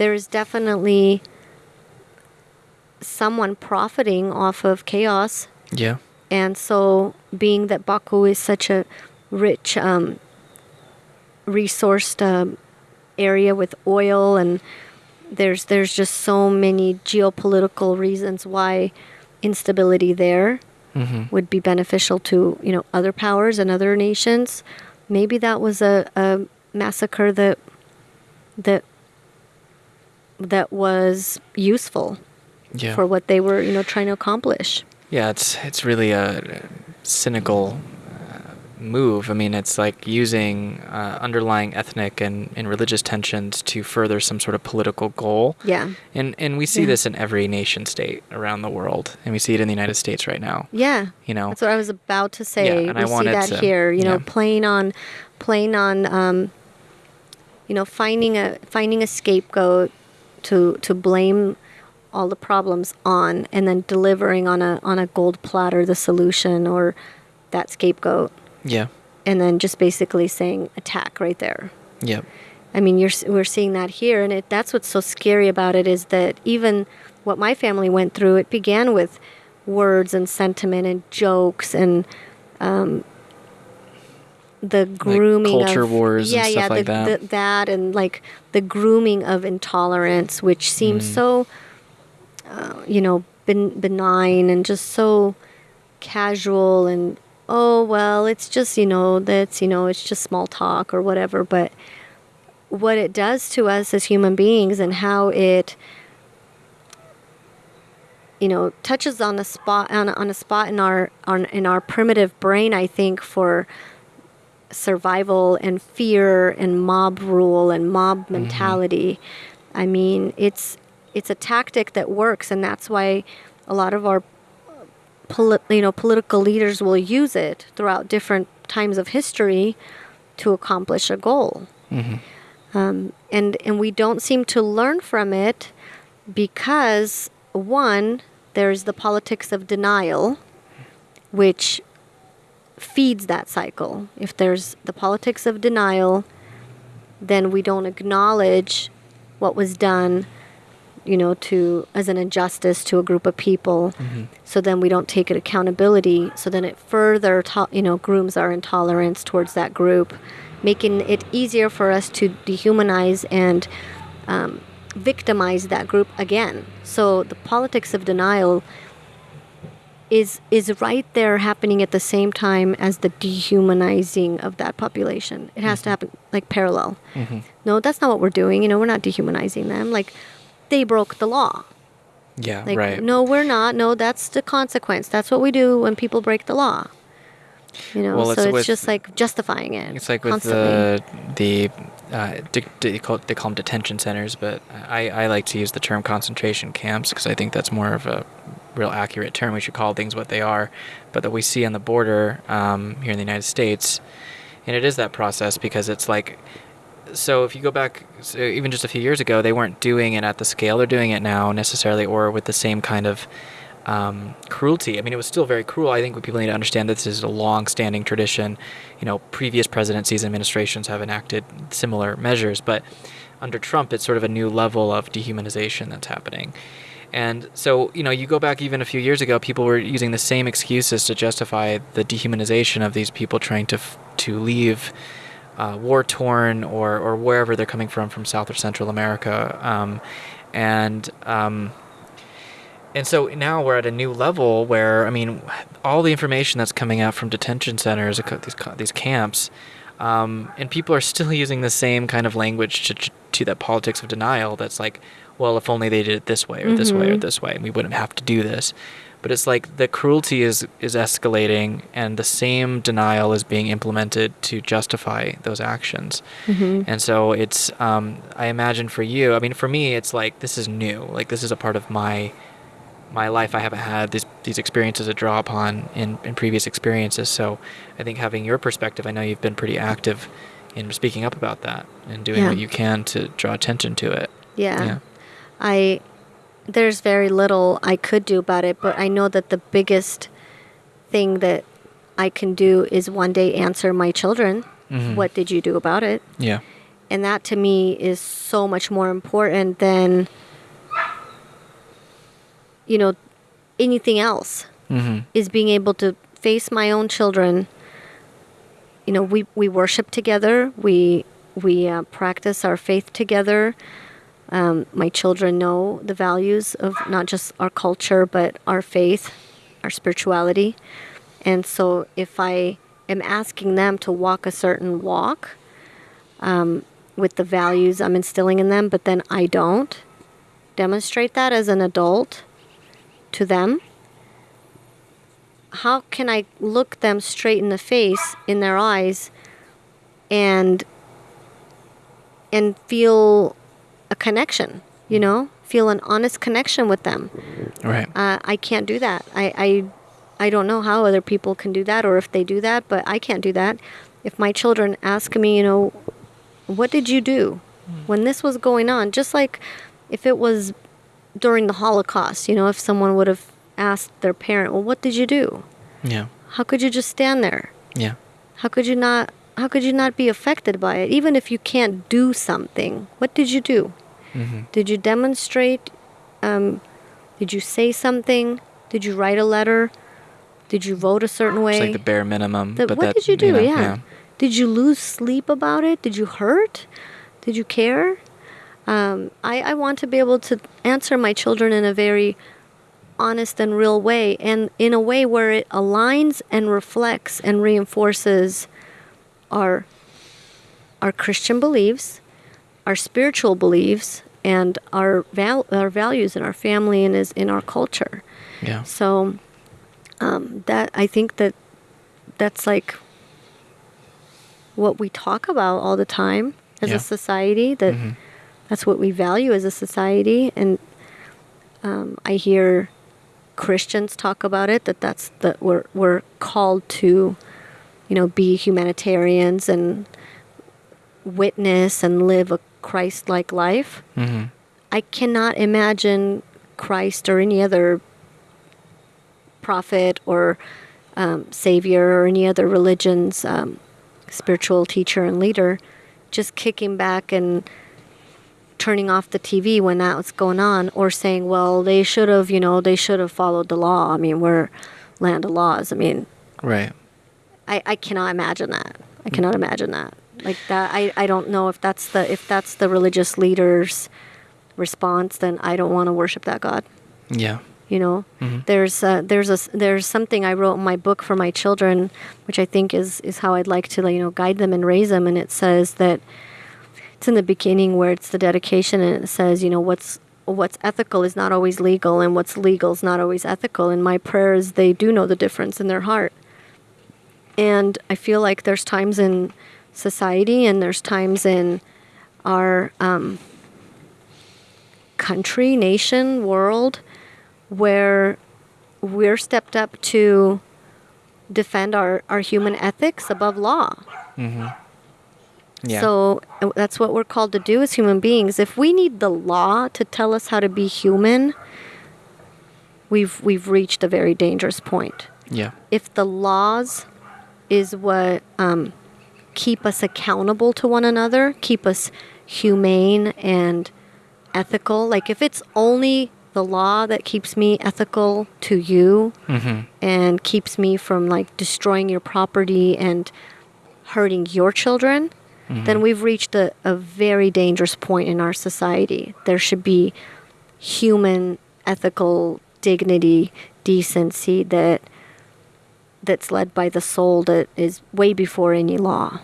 there is definitely someone profiting off of chaos. Yeah. And so, being that Baku is such a rich, um, resourced um, area with oil, and there's there's just so many geopolitical reasons why instability there Mm-hmm. would be beneficial to you know other powers and other nations. Maybe that was a, a massacre that that that was useful Yeah. for what they were you know trying to accomplish. Yeah, it's it's really a cynical uh, move. I mean, it's like using uh, underlying ethnic and, and religious tensions to further some sort of political goal. Yeah, And and we see Yeah. this in every nation state around the world, and we see it in the United States right now. yeah. You know, That's what I was about to say. Yeah, and we I see that to- here. You know, yeah. playing on, playing on. Um, you know, finding a finding a scapegoat to to blame all the problems on, and then delivering on a on a gold platter the solution or that scapegoat, yeah, and then just basically saying attack right there. yeah, I mean, you're we're seeing that here, and it, that's what's so scary about it is that even what my family went through, it began with words and sentiment and jokes and um, the grooming culture of wars and yeah, stuff yeah, like the, that. The, that and like the grooming of intolerance, which seems Mm. so, uh, you know, ben- benign and just so casual and oh well, it's just you know that's you know it's just small talk or whatever, but what it does to us as human beings and how it you know touches on a spot on a, on a spot in our on in our primitive brain i think for survival and fear and mob rule and mob mentality. I mean it's it's a tactic that works and that's why a lot of our poli- you know political leaders will use it throughout different times of history to accomplish a goal. Um, and and we don't seem to learn from it because one there's the politics of denial which feeds that cycle. If there's the politics of denial then we don't acknowledge what was done you know to as an injustice to a group of people. So then we don't take it accountability. So then it further to, you know grooms our intolerance towards that group making it easier for us to dehumanize and um, victimize that group again. So the politics of denial is is right there happening at the same time as the dehumanizing of that population it has to happen like parallel no that's not what we're doing you know we're not dehumanizing them like they broke the law yeah, like, right. no, we're not. No, that's the consequence. That's what we do when people break the law. You know, Well, so it's it's with- just like justifying it. It's like with the the uh, de- de- they, call, they call them detention centers, but I, I like to use the term concentration camps because I think that's more of a real accurate term. We should call things what they are, but that we see on the border um, here in the United States, and it is that process because it's like. So if you go back, so even just a few years ago, they weren't doing it at the scale they're doing it now necessarily, or with the same kind of um, cruelty. I mean, it was still very cruel. I think what people need to understand that this is a long-standing tradition. You know, previous presidencies and administrations have enacted similar measures, but under Trump, it's sort of a new level of dehumanization that's happening. And so, you know, you go back even a few years ago, people were using the same excuses to justify the dehumanization of these people trying to to leave uh, war torn or, or wherever they're coming from, from South or Central America. Um, and um, and so now we're at a new level where I mean, all the information that's coming out from detention centers, these these camps, um, and people are still using the same kind of language to to that politics of denial. That's like, well, if only they did it this way or this way or Mhm. this way, we wouldn't have to do this. But it's like the cruelty is is escalating, and the same denial is being implemented to justify those actions. Mhm. And so it's, um, I imagine for you, I mean, for me, it's like this is new. Like this is a part of my my life. I haven't had these these experiences to draw upon in, in previous experiences. So I think having your perspective, I know you've been pretty active in speaking up about that and doing Yeah. what you can to draw attention to it. Yeah. Yeah. I there's very little I could do about it, but I know that the biggest thing that I can do is one day answer my children, Mhm. what did you do about it? Yeah. and that to me is so much more important than you know anything else Mm-hmm. is being able to face my own children. You know we we worship together. We we uh, practice our faith together. Um, my children know the values of not just our culture but our faith our spirituality. And so if i am asking them to walk a certain walk um, with the values i'm instilling in them but then i don't demonstrate that as an adult to them how can I look them straight in the face, in their eyes, and and feel a connection? You know, feel an honest connection with them. Right. Uh, I can't do that. I, I I don't know how other people can do that, or if they do that, but I can't do that. If my children ask me, you know, what did you do when this was going on? Just like if it was during the Holocaust, you know, if someone would have asked their parent, well, what did you do? Yeah. How could you just stand there? Yeah. How could you not? How could you not be affected by it? Even if you can't do something, what did you do? Mm-hmm. Did you demonstrate? Um, did you say something? Did you write a letter? Did you vote a certain way? It's like the bare minimum. The- but what that, did you do? know, yeah. Did you lose sleep about it? Did you hurt? Did you care? Um, I, I want to be able to answer my children in a very honest and real way, and in a way where it aligns and reflects and reinforces our our Christian beliefs, our spiritual beliefs, and our val- our values in our family and is in our culture. Yeah. So um, that I think that that's like what we talk about all the time as Yeah. a society. That Mhm. That's what we value as a society, and um, I hear Christians talk about it. That that's that we're we're called to, you know, be humanitarians and witness and live a Christ-like life. Mm-hmm. I cannot imagine Christ or any other prophet or um, savior or any other religion's um, spiritual teacher and leader just kicking back and turning off the TV when that was going on or saying, well, they should have, you know, they should have followed the law. I mean, we're land of laws. I mean, Right. I, I cannot imagine that. I cannot imagine that. Like that I, I don't know if that's the if that's the religious leader's response, then I don't want to worship that God. Yeah. You know, Mhm. there's uh, there's a there's something I wrote in my book for my children, which I think is is how I'd like to you know guide them and raise them. And it says that it's in the beginning where it's the dedication, and it says you know what's what's ethical is not always legal, and what's legal is not always ethical. And my prayer is they do know the difference in their heart. And I feel like there's times in society and there's times in our um, country, nation, world where we're stepped up to defend our, our human ethics above law. Mm-hmm. Yeah. So uh, that's what we're called to do as human beings. If we need the law to tell us how to be human, we've we've reached a very dangerous point. yeah. If the laws is what um, keep us accountable to one another, keep us humane and ethical, like if it's only the law that keeps me ethical to you Mm-hmm. and keeps me from like destroying your property and hurting your children, Mm-hmm. then we've reached a, a very dangerous point in our society. There should be human ethical dignity, decency that that's led by the soul that is way before any law.